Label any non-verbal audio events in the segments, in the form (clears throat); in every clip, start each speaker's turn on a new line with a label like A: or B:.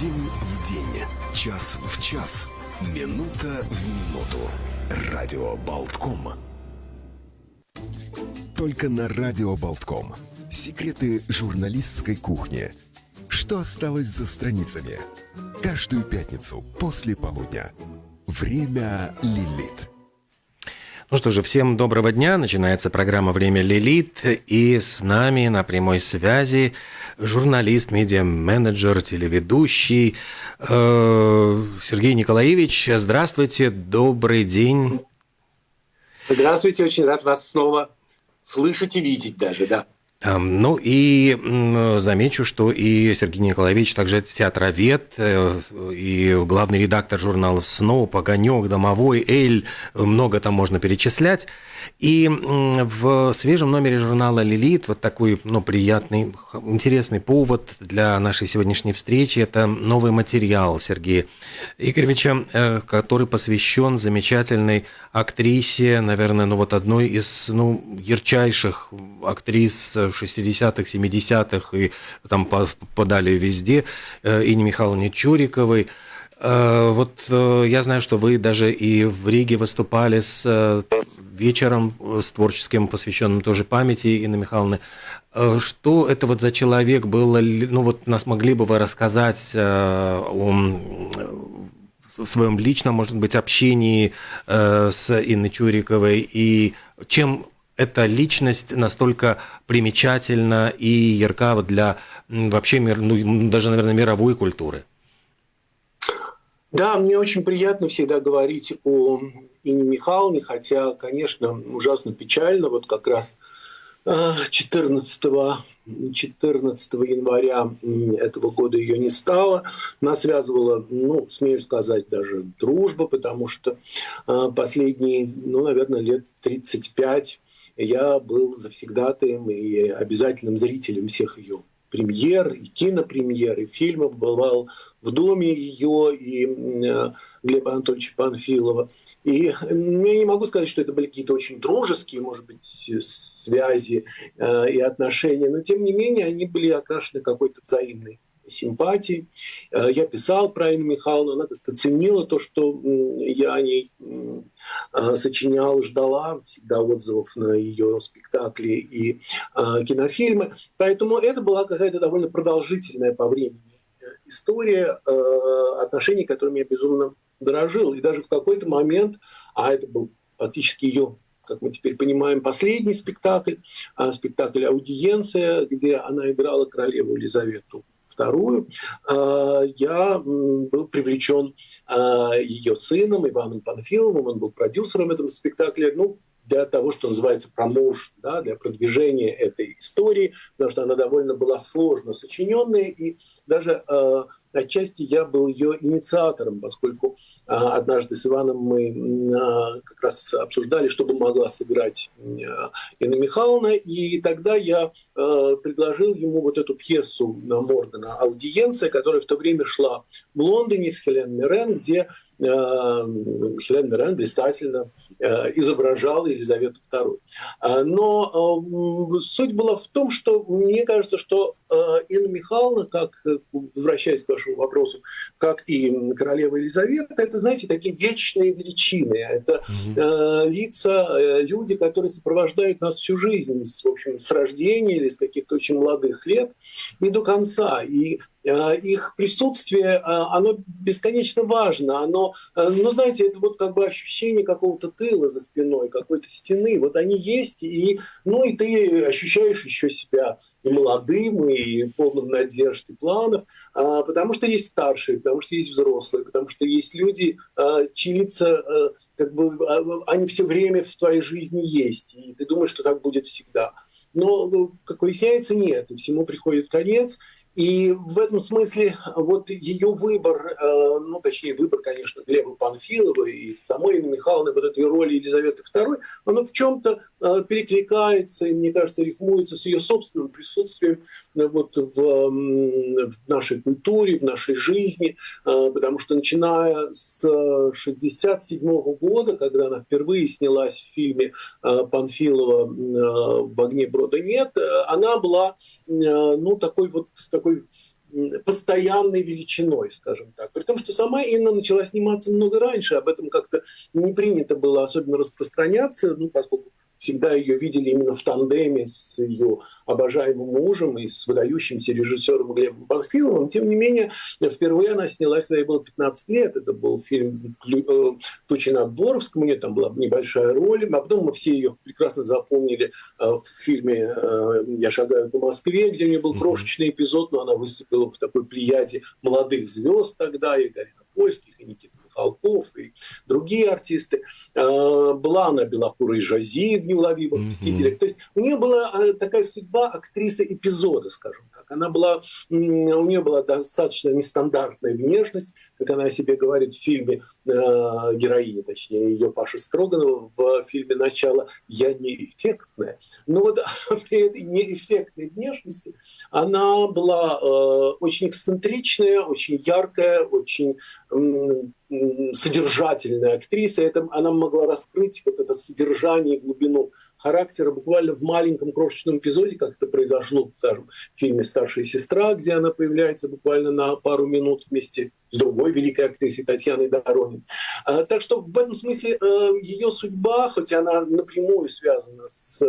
A: День в день, час в час, минута в минуту. Радио Болтком. Только на Радио Болтком. Секреты журналистской кухни. Что осталось за страницами? Каждую пятницу после полудня. Время Лилит.
B: Ну что же, всем доброго дня. Начинается программа «Время Лилит». И с нами на прямой связи журналист, медиа-менеджер, телеведущий э, Сергей Николаевич. Здравствуйте, добрый день.
C: Здравствуйте, очень рад вас снова слышать и видеть даже, да.
B: Ну и замечу, что и Сергей Николаевич также театровед э, и главный редактор журналов «Сноу», «Огонек», «Домовой», «Эль», много там можно перечислять. И в свежем номере журнала «Лилит» вот такой ну, приятный, интересный повод для нашей сегодняшней встречи – это новый материал Сергея Игоревича, э, который посвящен замечательной актрисе, наверное, ну вот одной из ну, ярчайших актрис 60-х, 70-х и там подали везде, э, Ине Михайловне Чуриковой. Э, вот э, я знаю, что вы даже и в Риге выступали с вечером с творческим, посвященным тоже памяти Инны Михайловны. Что это вот за человек был? Ну вот нас могли бы вы рассказать о своем личном, может быть, общении с Инной Чуриковой и чем эта личность настолько примечательна и ярка для вообще ну, даже, наверное, мировой культуры?
C: Да, мне очень приятно всегда говорить о Ине Михайловне, хотя, конечно, ужасно печально. Вот как раз 14, э, 14 января этого года ее не стало. Нас связывала, ну, смею сказать, даже дружба, потому что э, последние, ну, наверное, лет 35 я был завсегдатаем и обязательным зрителем всех ее премьер, и кинопремьер, и фильмов, бывал в доме ее и Глеба Анатольевича Панфилова. И я не могу сказать, что это были какие-то очень дружеские, может быть, связи э, и отношения, но тем не менее они были окрашены какой-то взаимной симпатии. Э, я писал про Инну Михайловну, она как-то ценила то, что я о ней э, сочинял, ждала всегда отзывов на ее спектакли и э, кинофильмы. Поэтому это была какая-то довольно продолжительная по времени история отношений, которыми я безумно дорожил. И даже в какой-то момент, а это был фактически ее как мы теперь понимаем, последний спектакль, спектакль «Аудиенция», где она играла королеву Елизавету вторую, а, я был привлечен а, ее сыном Иваном Панфиловым, он был продюсером этого спектакля, ну, для того, что называется промоушен, да, для продвижения этой истории, потому что она довольно была сложно сочиненная, и даже э, отчасти я был ее инициатором, поскольку э, однажды с Иваном мы э, как раз обсуждали, что бы могла сыграть э, Инна Михайловна, и тогда я предложил ему вот эту пьесу Моргана «Аудиенция», которая в то время шла в Лондоне с Хелен Мирен, где Хелен Мирен блистательно Э, изображал Елизавету II. А, но суть была в том, что мне кажется, что Инна Михайловна, как, возвращаясь к вашему вопросу, как и королева Елизавета, это, знаете, такие вечные величины. Это mm-hmm. лица, люди, которые сопровождают нас всю жизнь, в общем, с рождения или с каких-то очень молодых лет и до конца. И Э, их присутствие, э, оно бесконечно важно. Оно, э, ну, знаете, это вот как бы ощущение какого-то тыла за спиной, какой-то стены. Вот они есть, и, ну, и ты ощущаешь еще себя и молодым, и полным надежд и планов, потому что есть старшие, потому что есть взрослые, потому что есть люди, чьи лица как бы они все время в твоей жизни есть, и ты думаешь, что так будет всегда. Но, ну, как выясняется, нет, и всему приходит конец, и в этом смысле вот ее выбор, э, ну точнее выбор, конечно, Глеба Панфилова и самой Инны Михайловны вот этой роли Елизаветы II, оно в чем-то э, перекликается и, мне кажется, рифмуется с ее собственным присутствием. э, вот в, в нашей культуре, в нашей жизни, потому что начиная с 1967 года, когда она впервые снялась в фильме Панфилова «В огне брода нет», она была ну, такой вот такой постоянной величиной, скажем так. При том, что сама Инна начала сниматься много раньше, об этом как-то не принято было особенно распространяться, ну, поскольку всегда ее видели именно в тандеме с ее обожаемым мужем и с выдающимся режиссером Глебом Панфиловым. Тем не менее, впервые она снялась, когда ей было 15 лет. Это был фильм э, «Тучи над Боровском», у нее там была небольшая роль. А потом мы все ее прекрасно запомнили э, в фильме э, «Я шагаю по Москве», где у нее был крошечный эпизод, но она выступила в такой плеяде молодых звезд тогда, и Галина Польских, и Никита Михалков, и другие артисты. А, была она белокурой Жази в «Неуловимых мстителях». То есть у нее была а, такая судьба актрисы эпизода, скажем так. Она была, у нее была достаточно нестандартная внешность, как она о себе говорит в фильме э, героиня, точнее, ее Паша Строганова в фильме «Начало» «Я не эффектная». Но вот (laughs) при этой неэффектной внешности она была э, очень эксцентричная, очень яркая, очень содержательная актриса. Это, она могла раскрыть вот это содержание глубину характера буквально в маленьком крошечном эпизоде, как это произошло, скажем, в фильме «Старшая сестра», где она появляется буквально на пару минут вместе с другой великой актрисой Татьяной Доронин. А, так что в этом смысле э, ее судьба, хоть она напрямую связана с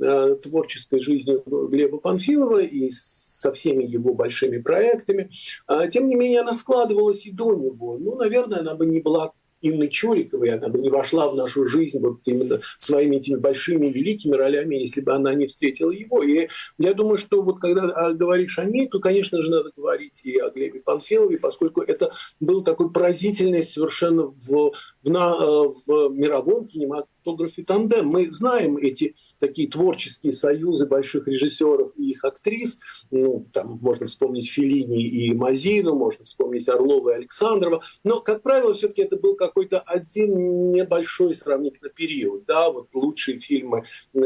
C: э, творческой жизнью Глеба Панфилова и со всеми его большими проектами, а, тем не менее она складывалась и до него. Ну, наверное, она бы не была Инны Чуриковой, она бы не вошла в нашу жизнь вот именно своими этими большими великими ролями, если бы она не встретила его. И я думаю, что вот когда а, говоришь о ней, то, конечно же, надо говорить и о Глебе Панфилове, поскольку это был такой поразительный совершенно в, в, на, э, в мировом кинематографе тандем. Мы знаем эти такие творческие союзы больших режиссеров и их актрис. Ну, там можно вспомнить Филини и Мазину, можно вспомнить Орлова и Александрова. Но, как правило, все-таки это был какой-то один небольшой сравнительно период. Да, вот лучшие фильмы э,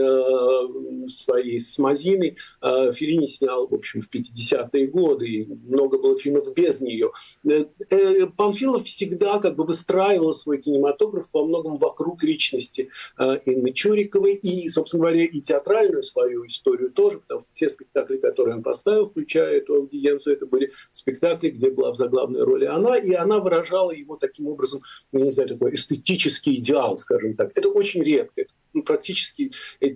C: свои с Мазиной э, Филини снял, в общем, в 50-е годы, и много было фильмов без нее. Э, э, Панфилов всегда как бы выстраивал свой кинематограф во многом вокруг личности Э, Инны Чуриковой, и, собственно говоря, и театральную свою историю тоже, потому что все спектакли, которые он поставил, включая эту аудиенцию, это были спектакли, где была в заглавной роли она, и она выражала его таким образом, ну, не знаю, такой эстетический идеал, скажем так. Это очень редко, ну, практически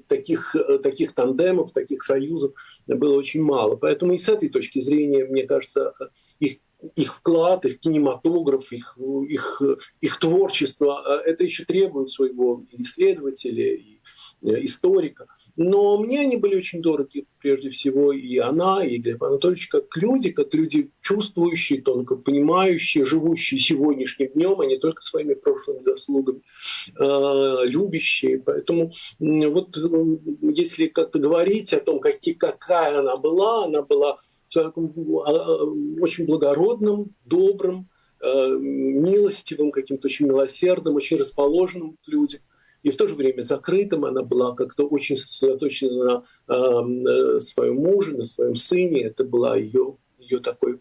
C: таких, э, таких тандемов, таких союзов было очень мало. Поэтому и с этой точки зрения, мне кажется, их их вклад, их кинематограф, их, их, их творчество, а это еще требует своего исследователя и э, историка. Но мне они были очень дороги, прежде всего, и она, и Глеб Анатольевич, как люди, как люди чувствующие, тонко понимающие, живущие сегодняшним днем, а не только своими прошлыми заслугами, э, любящие. Поэтому вот если как-то говорить о том, какие, какая она была, она была очень благородным, добрым, э, милостивым, каким-то очень милосердным, очень расположенным к людям. И в то же время закрытым она была как-то очень сосредоточена на э, своем муже, на своем сыне. Это была ее, ее такой,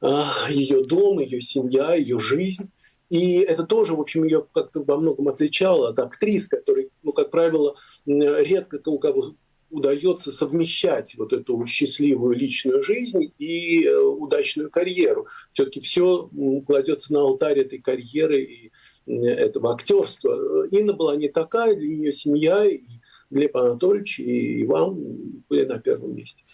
C: э, ее дом, ее семья, ее жизнь. И это тоже, в общем, ее как-то во многом отличало от актрис, которые, ну, как правило, редко у кого удается совмещать вот эту счастливую личную жизнь и э, удачную карьеру. Все-таки все кладется на алтарь этой карьеры и этого актерства. Инна была не такая, для нее семья, Глеб Анатольевич и Иван были на первом месте.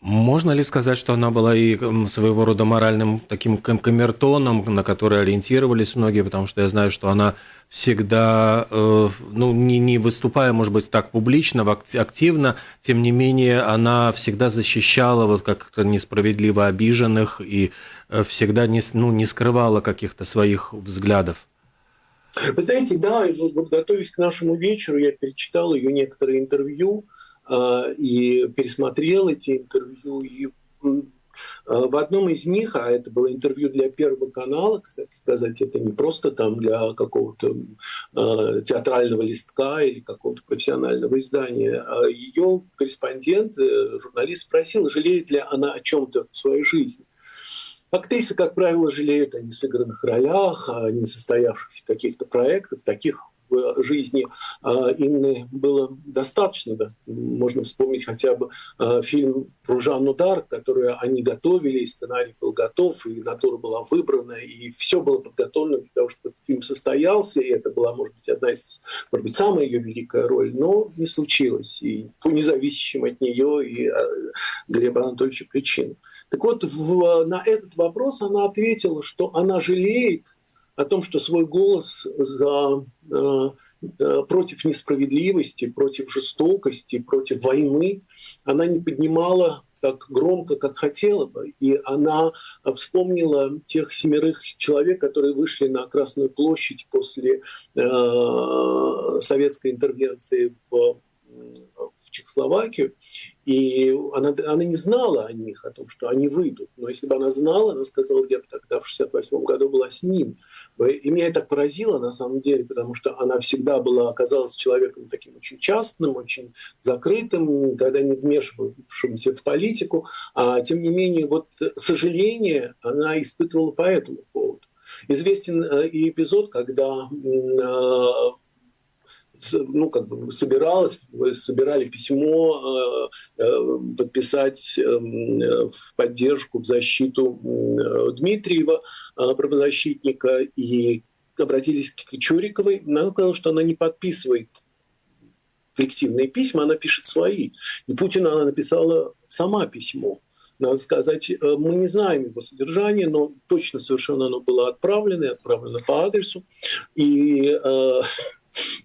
B: Можно ли сказать, что она была и своего рода моральным таким камертоном, на который ориентировались многие, потому что я знаю, что она всегда, э, ну, не, не выступая, может быть, так публично, активно, тем не менее, она всегда защищала вот как-то несправедливо обиженных и э, всегда не, ну, не скрывала каких-то своих взглядов.
C: Вы знаете, да, вот готовясь к нашему вечеру, я перечитал ее некоторые интервью, Э, и пересмотрел эти интервью. И э, в одном из них, а это было интервью для Первого канала, кстати сказать, это не просто там для какого-то э, театрального листка или какого-то профессионального издания, ее корреспондент, э, журналист спросил, жалеет ли она о чем-то в своей жизни. Актрисы, как правило, жалеют о несыгранных ролях, о несостоявшихся каких-то проектах, таких в жизни Инны было достаточно. Да. Можно вспомнить хотя бы фильм про Жанну Дарк, которую они готовили, и сценарий был готов, и натура была выбрана, и все было подготовлено для того, чтобы этот фильм состоялся, и это была, может быть, одна из, может быть, самая ее великая роль, но не случилось, и по независящим от нее и Глеба Анатольевича причинам. Так вот, в, на этот вопрос она ответила, что она жалеет о том, что свой голос за, э, э, против несправедливости, против жестокости, против войны она не поднимала так громко, как хотела бы. И она вспомнила тех семерых человек, которые вышли на Красную площадь после э, советской интервенции в Чехословакию, и она, она не знала о них, о том, что они выйдут. Но если бы она знала, она сказала, я бы тогда в 68 году была с ним. И меня это поразило, на самом деле, потому что она всегда была, оказалась человеком таким очень частным, очень закрытым, никогда не вмешивавшимся в политику. А тем не менее, вот сожаление она испытывала по этому поводу. Известен э, и эпизод, когда э, ну, как бы собиралась, собирали письмо э, э, подписать эм, в поддержку, в защиту Дмитриева, э, правозащитника, и обратились к Чуриковой. Она сказала, что она не подписывает коллективные письма, она пишет свои. И Путина она написала сама письмо. Надо сказать, мы не знаем его содержание, но точно совершенно оно было отправлено, отправлено по адресу. И (laughs)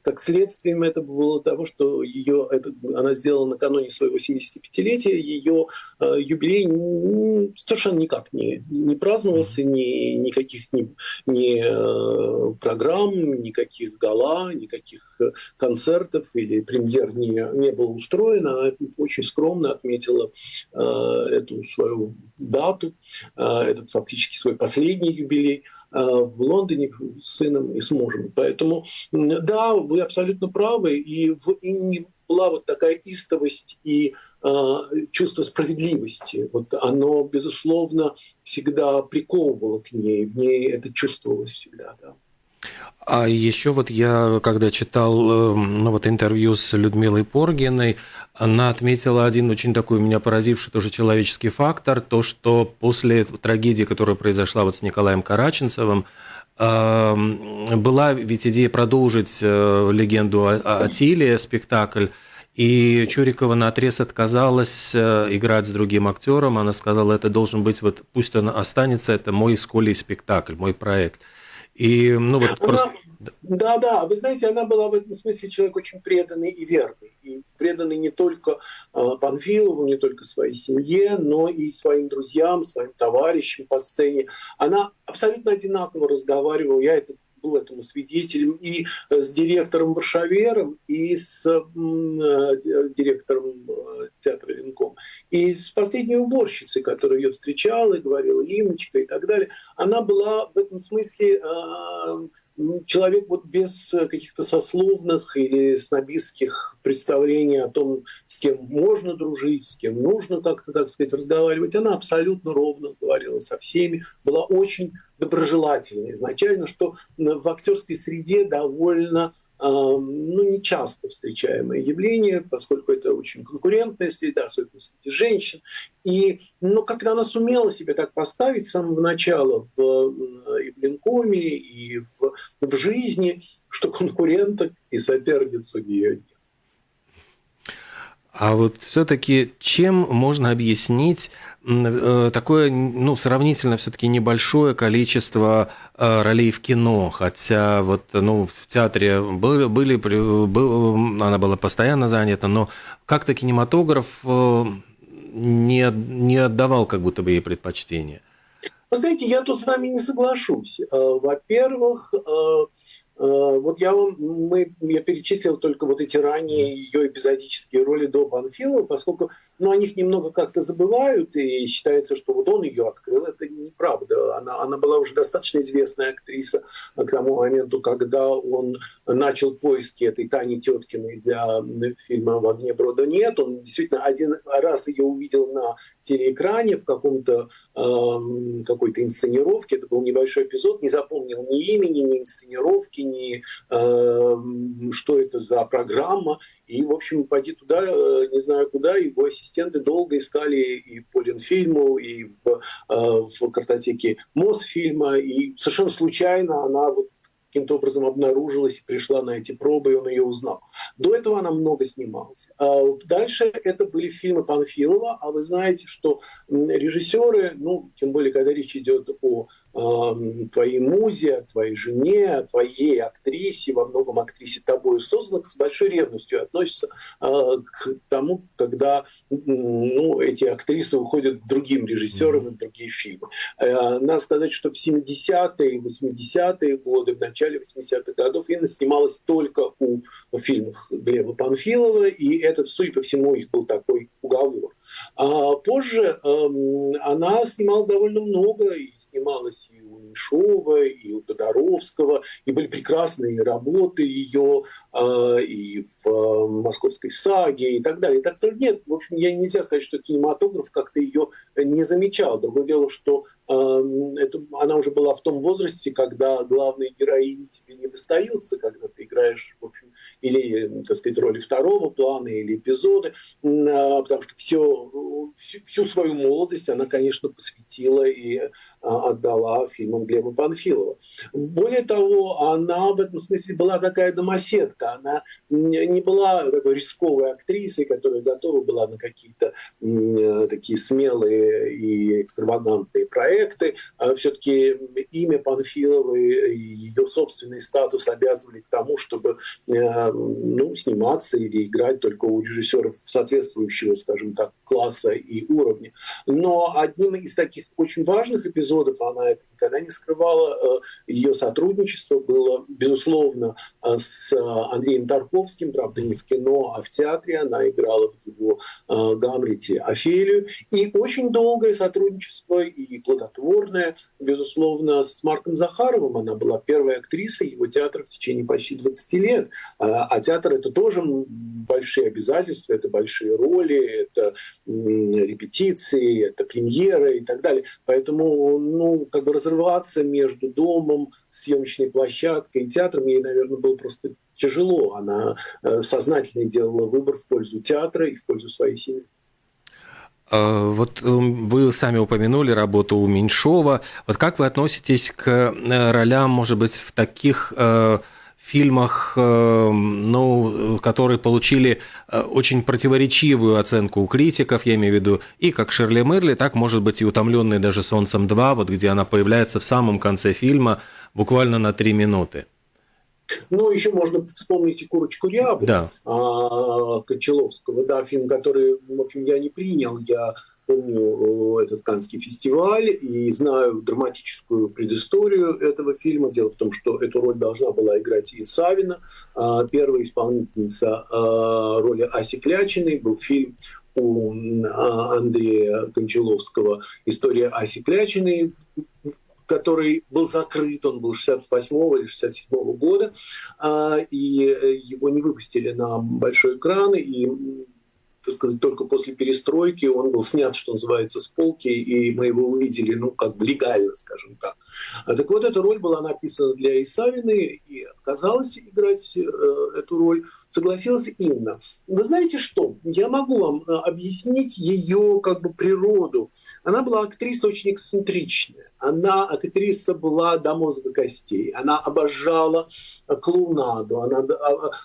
C: как следствием это было того, что ее, это, она сделала накануне своего 75-летия, ее э, юбилей ну, совершенно никак не, не праздновался, ни, никаких ни, ни э, программ, никаких гала, никаких э, концертов или премьер не, не было устроено. Она очень скромно отметила э, эту свою дату, э, этот фактически свой последний юбилей – в Лондоне с сыном и с мужем. Поэтому, да, вы абсолютно правы, и в Инне была вот такая истовость и э, чувство справедливости. Вот оно, безусловно, всегда приковывало к ней, в ней это чувствовалось всегда, да.
B: А еще вот я, когда читал эм, ну, вот интервью с Людмилой Поргиной, она отметила один очень такой меня поразивший тоже человеческий фактор, то, что после трагедии, которая произошла вот с Николаем Караченцевым, эм, была ведь идея продолжить э, легенду о Тиле, спектакль, и Чурикова на отрез отказалась э, играть с другим актером. Она сказала, это должен быть, вот пусть он останется, это мой с спектакль, мой проект.
C: И, ну, вот она, просто... Да, да, вы знаете, она была в этом смысле человек очень преданный и верный. И преданный не только э, Панфилову, не только своей семье, но и своим друзьям, своим товарищам по сцене. Она абсолютно одинаково разговаривала, я это был этому свидетелем и э, с директором Варшавером, и с э, директором э, театра Ленком, и с последней уборщицей, которая ее встречала и говорила Иночка и так далее. Она была в этом смысле человек вот без каких-то сословных или снобистских представлений о том, с кем можно дружить, с кем нужно как-то, так сказать, разговаривать, она абсолютно ровно говорила со всеми, была очень доброжелательной изначально, что в актерской среде довольно ну, не часто встречаемое явление, поскольку это очень конкурентная среда, особенно среди женщин. И, ну, когда она сумела себя так поставить с самого начала в, и в Ленкоме, и в, в жизни, что конкуренток и соперниц у.
B: А вот все-таки чем можно объяснить э, такое, ну, сравнительно все-таки небольшое количество э, ролей в кино, хотя вот, ну, в театре были, были был, она была постоянно занята, но как-то кинематограф э, не, не отдавал как будто бы ей предпочтение.
C: Вы знаете, я тут с вами не соглашусь. Во-первых, вот я вам, мы, я перечислил только вот эти ранние ее эпизодические роли до Панфилова, поскольку ну, о них немного как-то забывают, и считается, что вот он ее открыл. Это неправда. Она, она была уже достаточно известная актриса к тому моменту, когда он начал поиски этой Тани Теткиной для фильма «В огне брода нет». Он действительно один раз ее увидел на телеэкране в каком-то э, какой-то инсценировки. Это был небольшой эпизод, не запомнил ни имени, ни инсценировки, ни что это за программа. И, в общем, пойди туда, э, не знаю куда, его ассистенты долго искали и по Ленфильму, и в, э, в картотеке Мосфильма, и совершенно случайно она вот каким-то образом обнаружилась и пришла на эти пробы, и он ее узнал. До этого она много снималась. А дальше это были фильмы Панфилова, а вы знаете, что режиссеры, ну, тем более, когда речь идет о твоей музе, твоей жене, твоей актрисе, во многом актрисе тобой созданных, с большой ревностью относятся а, к тому, когда ну, эти актрисы уходят к другим режиссерам и в другие фильмы. Э, надо сказать, что в 70-е и 80-е годы, в начале 80-х годов Инна снималась только у фильмов Глеба Панфилова, и этот, судя по всему, их был такой уговор. А позже она снималась довольно много, и снималась и у Меньшова, и у Тодоровского, и были прекрасные работы ее э, и в э, «Московской саге» и так далее. Так то нет, в общем, я нельзя сказать, что кинематограф как-то ее не замечал. Другое дело, что Эм, это, она уже была в том возрасте, когда главные героини тебе не достаются, когда ты играешь, в общем, или, так сказать, роли второго плана, или эпизоды, а, потому что все, всю, всю свою молодость она, конечно, посвятила и а, отдала фильмам Глеба Панфилова. Более того, она в этом смысле была такая домоседка, она не была такой рисковой актрисой, которая готова была на какие-то такие смелые и экстравагантные проекты. А Все-таки имя Панфиловой и ее собственный статус обязывали к тому, чтобы э, ну, сниматься или играть только у режиссеров соответствующего, скажем так, класса и уровня. Но одним из таких очень важных эпизодов, она это никогда не скрывала, э, ее сотрудничество было, безусловно, э, с Андреем Тарковским, правда, не в кино, а в театре. Она играла в его Гамлете Офелию. И очень долгое сотрудничество и плодотворное безусловно, с Марком Захаровым. Она была первой актрисой его театра в течение почти 20 лет. А театр — это тоже большие обязательства, это большие роли, это репетиции, это премьеры и так далее. Поэтому, ну, как бы разрываться между домом, съемочной площадкой и театром ей, наверное, было просто тяжело. Она э, сознательно делала выбор в пользу театра и в пользу своей семьи.
B: А, вот эм, вы сами упомянули работу у Меньшова. Вот как вы относитесь к э, ролям, может быть, в таких э, фильмах, э, ну, которые получили очень противоречивую оценку у критиков, я имею в виду, и как Шерли Мерли, так, может быть, и «Утомленный даже солнцем 2», вот где она появляется в самом конце фильма, буквально на три минуты.
C: Ну, еще можно вспомнить и «Курочку Рябу» да. а, Кончаловского, да, фильм, который, в общем, я не принял, я помню этот Канский фестиваль и знаю драматическую предысторию этого фильма. Дело в том, что эту роль должна была играть и Савина. А, первая исполнительница а, роли Аси Клячиной был фильм у Андрея Кончаловского «История Аси Клячиной», который был закрыт, он был 68 или 67 года, а, и э, его не выпустили на большой экран, и так сказать, только после перестройки он был снят, что называется, с полки, и мы его увидели, ну, как бы легально, скажем так. А так вот, эта роль была написана для Исавины, и отказалась играть э, эту роль, согласилась Инна. Вы знаете что? Я могу вам э, объяснить ее как бы природу. Она была актриса очень эксцентричная она, актриса была до мозга костей. Она обожала клоунаду. Она,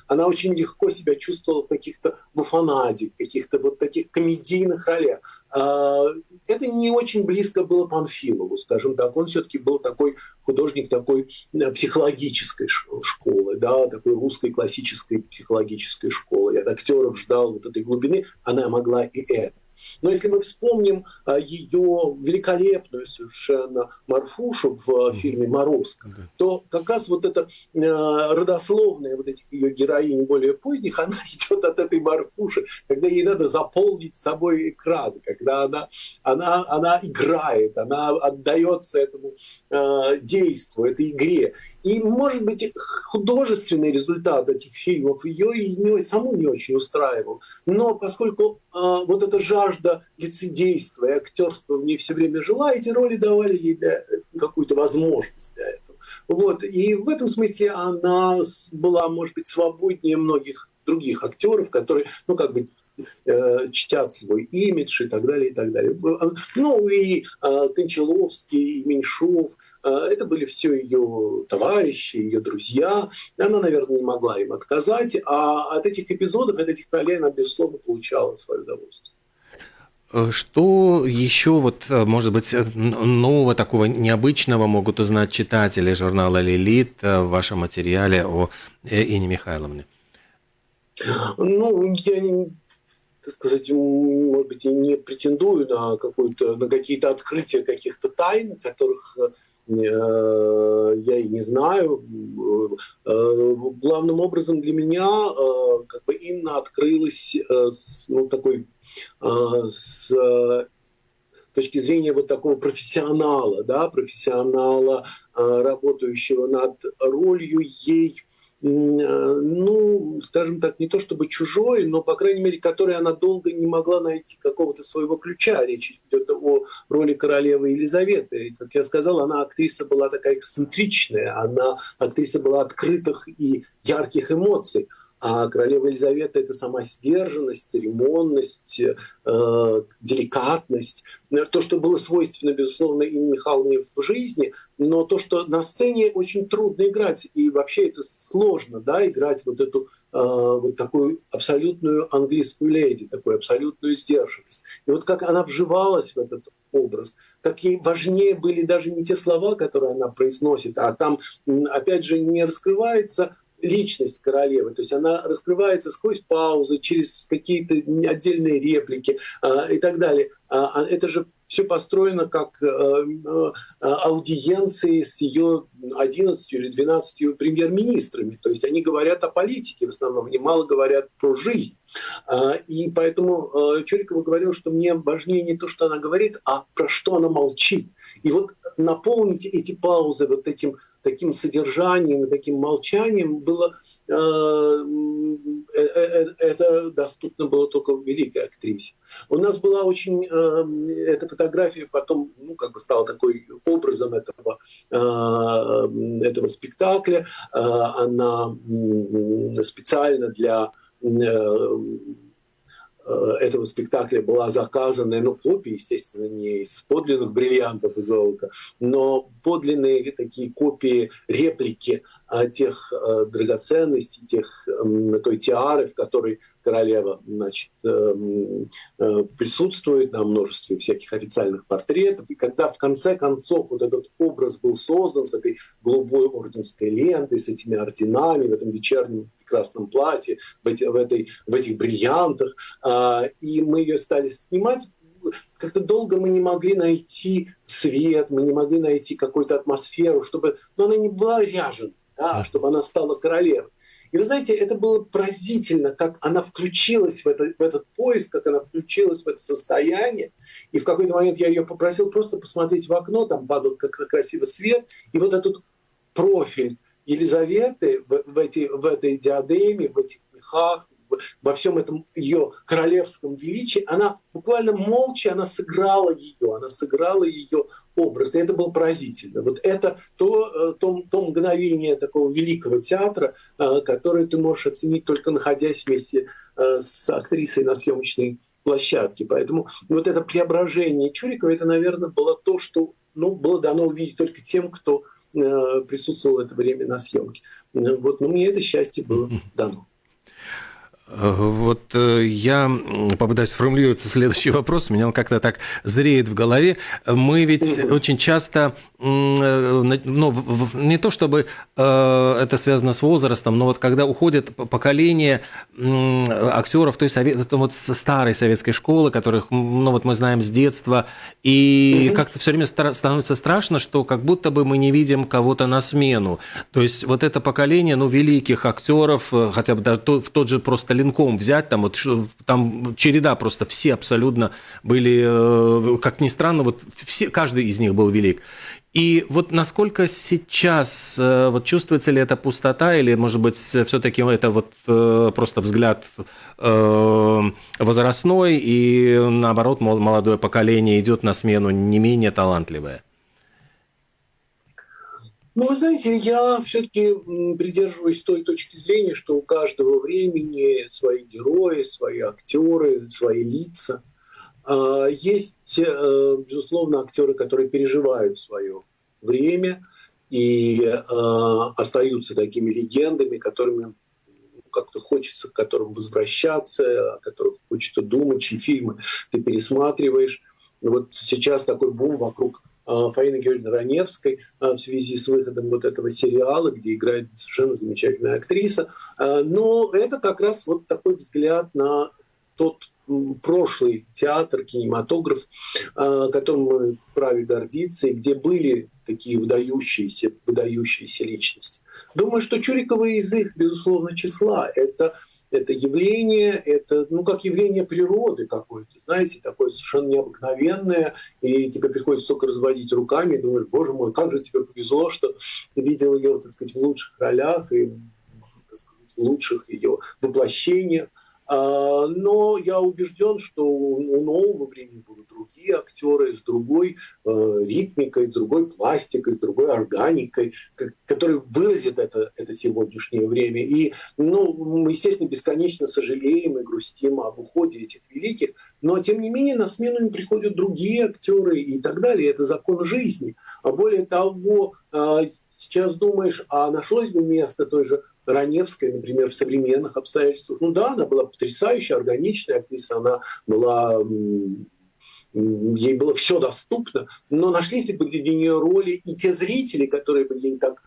C: она очень легко себя чувствовала в каких-то буфонаде, каких-то вот таких комедийных ролях. А, это не очень близко было Панфилову, скажем так. Он все-таки был такой художник такой э, психологической школы, да, такой русской классической психологической школы. Я от актеров ждал вот этой глубины, она могла и это. Но если мы вспомним а, ее великолепную совершенно Марфушу в фильме «Морозко», то как раз вот эта а, родословная вот этих ее героинь более поздних, (laughs) она идет от этой Марфуши, когда ей надо заполнить собой экран, когда она, она, она играет, она отдается этому действу, этой игре. И, может быть, художественный результат этих фильмов ее и не, саму не очень устраивал. Но поскольку э, вот эта жажда лицедейства и актерства в ней все время жила, эти роли давали ей какую-то возможность для этого. Вот. И в этом смысле она была, может быть, свободнее многих других актеров, которые, ну, как бы э, чтят свой имидж и так далее, и так далее. Ну и э, Кончаловский, и Меньшов, э, это были все ее товарищи, ее друзья. Она, наверное, не могла им отказать, а от этих эпизодов, от этих ролей она, безусловно, получала свое удовольствие.
B: Э, что еще, вот, э, может быть, э, нового, такого необычного могут узнать читатели журнала «Лилит» в вашем материале о Ине Михайловне?
C: Ну, я так сказать, может быть, не претендую на, на какие-то открытия каких-то тайн, которых я и не знаю. Главным образом для меня как бы Инна открылась ну, такой с точки зрения вот такого профессионала, да, профессионала, работающего над ролью ей Э, ну, скажем так, не то чтобы чужой, но, по крайней мере, которой она долго не могла найти какого-то своего ключа. Речь идет о роли королевы Елизаветы. И, как я сказал, она актриса была такая эксцентричная, она актриса была открытых и ярких эмоций. А королева Елизавета – это сама сдержанность, церемонность, э, деликатность. То, что было свойственно, безусловно, Инне Михайловне в жизни, но то, что на сцене очень трудно играть. И вообще это сложно, да, играть вот эту э, вот такую абсолютную английскую леди, такую абсолютную сдержанность. И вот как она вживалась в этот образ, как ей важнее были даже не те слова, которые она произносит, а там, опять же, не раскрывается личность королевы. То есть она раскрывается сквозь паузы, через какие-то отдельные реплики э, и так далее. А это же все построено как э, э, аудиенции с ее 11 или 12 премьер-министрами. То есть они говорят о политике в основном, они мало говорят про жизнь. Э, и поэтому э, Чурикова говорил, что мне важнее не то, что она говорит, а про что она молчит. И вот наполнить эти паузы вот этим таким содержанием таким молчанием было э, э, э, это доступно было только великой актрисе. У нас была очень эта фотография потом, ну как бы стала такой образом этого этого спектакля. Она специально для этого спектакля была заказана, ну, копия, естественно, не из подлинных бриллиантов и золота, но подлинные такие копии, реплики тех э, драгоценностей, тех, той тиары, в которой королева значит, эм, э, присутствует на множестве всяких официальных портретов. И когда в конце концов вот этот образ был создан с этой голубой орденской лентой, с этими орденами в этом вечернем прекрасном платье, в, эти, в, этой, в этих бриллиантах, а, и мы ее стали снимать, как-то долго мы не могли найти свет, мы не могли найти какую-то атмосферу, чтобы но она не была ряжена, да, чтобы она стала королевой. И вы знаете, это было поразительно, как она включилась в, это, в этот поиск, как она включилась в это состояние. И в какой-то момент я ее попросил просто посмотреть в окно, там падал как-то красивый свет, и вот этот профиль Елизаветы в, в, эти, в этой диадеме, в этих мехах, во всем этом ее королевском величии, она буквально молча, она сыграла ее, она сыграла ее образ, и это было поразительно. Вот это то, э, то, то мгновение такого великого театра, э, которое ты можешь оценить только находясь вместе э, с актрисой на съемочной площадке. Поэтому вот это преображение Чурикова, это, наверное, было то, что ну, было дано увидеть только тем, кто присутствовал в это время на съемке. Вот, но мне это счастье было дано.
B: Вот э, я попытаюсь сформулировать следующий вопрос. У меня он как-то так зреет в голове. Мы ведь (clears throat) очень часто, ну, не то чтобы э, это связано с возрастом, но вот когда уходит поколение актеров той совет, вот старой советской школы, которых, ну, вот мы знаем с детства, и как-то все время становится страшно, что как будто бы мы не видим кого-то на смену. То есть вот это поколение, ну, великих актеров, хотя бы даже в тот же просто Ленком взять, там вот там череда просто все абсолютно были, э, как ни странно, вот все, каждый из них был велик. И вот насколько сейчас, э, вот чувствуется ли эта пустота, или, может быть, все-таки это вот э, просто взгляд э, возрастной, и наоборот, молодое поколение идет на смену не менее талантливое?
C: Ну, вы знаете, я все-таки придерживаюсь той точки зрения, что у каждого времени свои герои, свои актеры, свои лица – есть, э, безусловно, актеры, которые переживают свое время и э, остаются такими легендами, которыми как-то хочется, к которым возвращаться, о которых хочется думать, чьи фильмы ты пересматриваешь. Вот сейчас такой бум вокруг э, Фаины Георгиевны Раневской в связи с выходом вот этого сериала, где играет совершенно замечательная актриса. Но это как раз вот такой взгляд на тот прошлый театр, кинематограф, а, которым мы вправе гордиться, и где были такие выдающиеся, выдающиеся личности. Думаю, что Чурикова из их, безусловно, числа. Это, это явление, это ну, как явление природы какое-то, знаете, такое совершенно необыкновенное, и тебе приходится только разводить руками, и думаешь, боже мой, как же тебе повезло, что ты видел ее, так сказать, в лучших ролях и так сказать, в лучших ее воплощениях. А, но я убежден, что у нового времени будут другие актеры с другой э, ритмикой, с другой пластикой, с другой органикой, которые выразят это, это сегодняшнее время. И, ну, мы, естественно, бесконечно сожалеем и грустим об уходе этих великих, но, тем не менее, на смену им приходят другие актеры и так далее. Это закон жизни. А более того, э, сейчас думаешь, а нашлось бы место той же Раневская, например, в современных обстоятельствах. Ну да, она была потрясающая, органичная актриса, она была ей было все доступно, но нашлись ли для нее роли и те зрители, которые были так,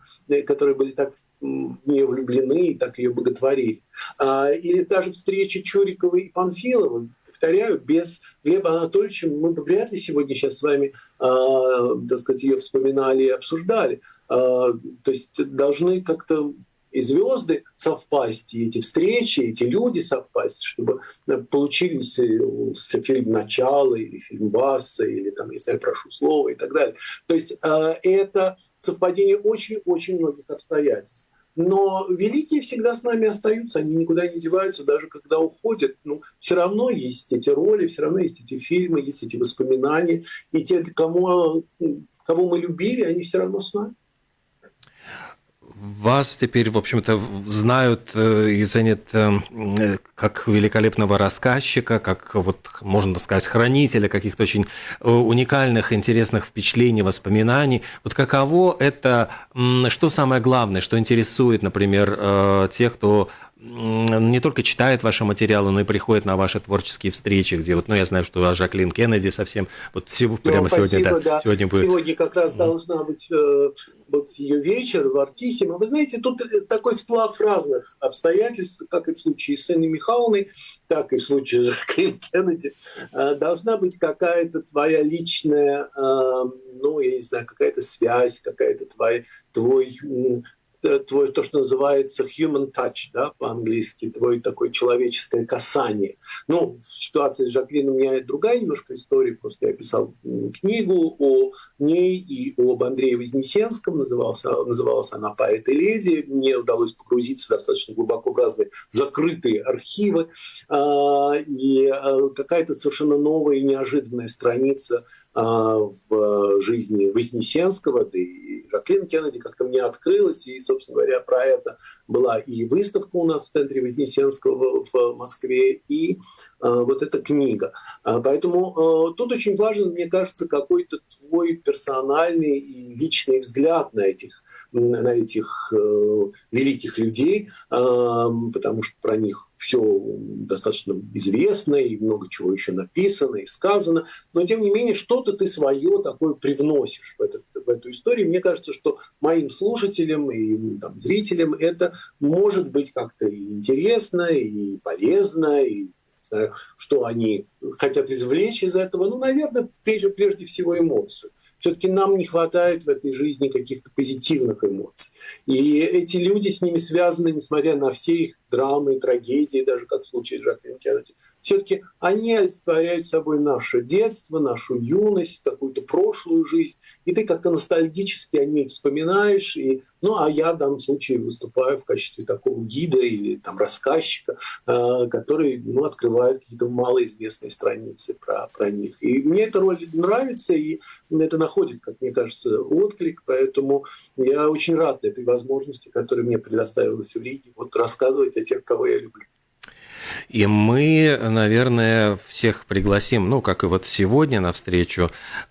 C: которые были так в нее влюблены и так ее боготворили. А, или даже встреча Чуриковой и Панфиловой, повторяю, без Глеба Анатольевича мы бы вряд ли сегодня сейчас с вами, э, так сказать, ее вспоминали и обсуждали. Э, то есть должны как-то и звезды совпасть, и эти встречи, эти люди совпасть, чтобы э, получились э, фильм «Начало» или фильм «Васа», или там, не знаю, «Прошу слова» и так далее. То есть э, это совпадение очень-очень многих обстоятельств. Но великие всегда с нами остаются, они никуда не деваются, даже когда уходят. Ну, все равно есть эти роли, все равно есть эти фильмы, есть эти воспоминания. И те, кому, кого мы любили, они все равно с нами
B: вас теперь, в общем-то, знают э, и ценят э, как великолепного рассказчика, как, вот, можно сказать, хранителя каких-то очень э, уникальных, интересных впечатлений, воспоминаний. Вот каково это, что самое главное, что интересует, например, тех, кто не только читает ваши материалы, но и приходит на ваши творческие встречи, где вот, ну, я знаю, что Жаклин Кеннеди совсем, вот ну, прямо
C: спасибо,
B: сегодня, да,
C: да. сегодня будет. Сегодня как раз должна быть э, вот ее вечер в Артисиме. Вы знаете, тут э, такой сплав разных обстоятельств, как и в случае с Инной Михайловной, так и в случае с Жаклин Кеннеди. Э, должна быть какая-то твоя личная, э, ну, я не знаю, какая-то связь, какая-то твоя, твой твой то, что называется human touch, да, по-английски, твой такое человеческое касание. Ну, в ситуации с Жаклином у меня другая немножко история, просто я писал книгу о ней и об Андрее Вознесенском, называлась, называлась она «Поэт и леди». Мне удалось погрузиться достаточно глубоко в разные закрытые архивы, а, и а, какая-то совершенно новая и неожиданная страница в жизни Вознесенского, да и Жаклин Кеннеди как-то мне открылась, и, собственно говоря, про это была и выставка у нас в центре Вознесенского в Москве, и э, вот эта книга. А, поэтому тут очень важен, мне кажется, какой-то твой персональный и личный взгляд на этих, на этих э, великих людей, потому что про них все достаточно известно и много чего еще написано и сказано, но тем не менее что-то ты свое такое привносишь в, этот, в эту историю. Мне кажется, что моим слушателям и там, зрителям это может быть как-то интересно, и полезно, и что они хотят извлечь из этого. Ну, наверное, прежде, прежде всего эмоцию. Все-таки нам не хватает в этой жизни каких-то позитивных эмоций. И эти люди с ними связаны, несмотря на все их драмы, трагедии, даже как в случае Жаклин Кеннеди, все-таки они олицетворяют собой наше детство, нашу юность, какую-то прошлую жизнь, и ты как-то ностальгически о ней вспоминаешь, и, ну а я в данном случае выступаю в качестве такого гида или там рассказчика, э, который ну, открывает какие-то малоизвестные страницы про, про них. И мне эта роль нравится, и это находит, как мне кажется, отклик, поэтому я очень рад этой возможности, которая мне предоставилась в Риге, вот рассказывать о тех, кого я люблю.
B: И мы, наверное, всех пригласим, ну, как и вот сегодня на встречу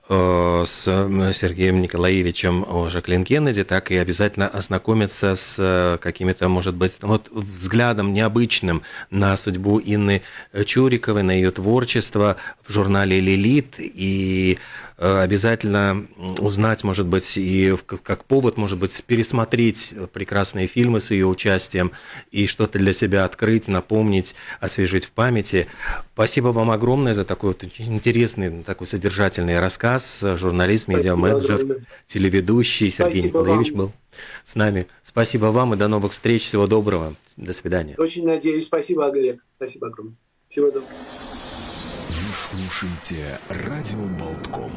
B: э, с Сергеем Николаевичем Жаклин Кеннеди, так и обязательно ознакомиться с э, какими-то, может быть, вот взглядом необычным на судьбу Инны Чуриковой, на ее творчество в журнале «Лилит». И обязательно узнать, может быть, и как повод, может быть, пересмотреть прекрасные фильмы с ее участием и что-то для себя открыть, напомнить, освежить в памяти. Спасибо вам огромное за такой вот интересный, такой содержательный рассказ. Журналист, медиа-менеджер, телеведущий Сергей Спасибо Николаевич вам. был с нами. Спасибо вам и до новых встреч. Всего доброго. До свидания.
C: Очень надеюсь. Спасибо, Олег. Спасибо огромное. Всего доброго.
A: Слушайте радио Болтком.